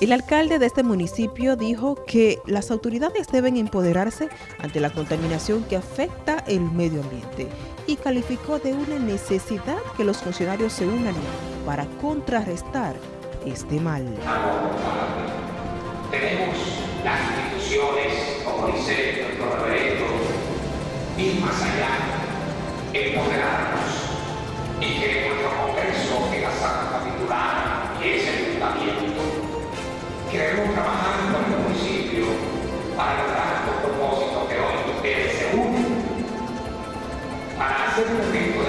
El alcalde de este municipio dijo que las autoridades deben empoderarse ante la contaminación que afecta el medio ambiente y calificó de una necesidad que los funcionarios se unan para contrarrestar este mal. Tenemos las instituciones, como dice nuestro reverendo, ir más allá, empoderarnos y que para lograr los propósitos que hoy ustedes se unen para hacer un evento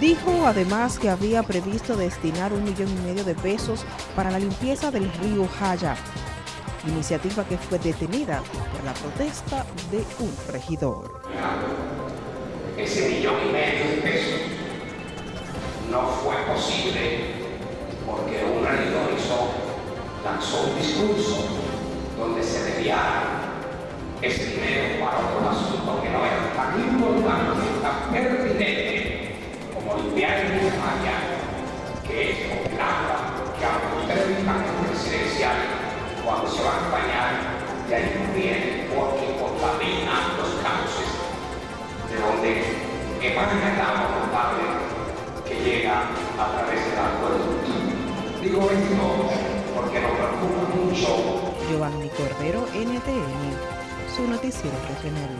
Dijo además que había previsto destinar un millón y medio de pesos para la limpieza del río Jaya, iniciativa que fue detenida por la protesta de un regidor. Ese millón y medio de pesos no fue posible porque un regidor hizo, lanzó un discurso donde se desviara ese dinero para otro asunto que no era tan importante, tan aunque ustedes vivan en un residencial, cuando se van a bañar, de ahí viene porque contamina los cauces de donde emana el agua potable que llega a través del acueducto. Digo esto porque nos preocupa mucho Giovanni Cordero, NTN, su noticiero regional.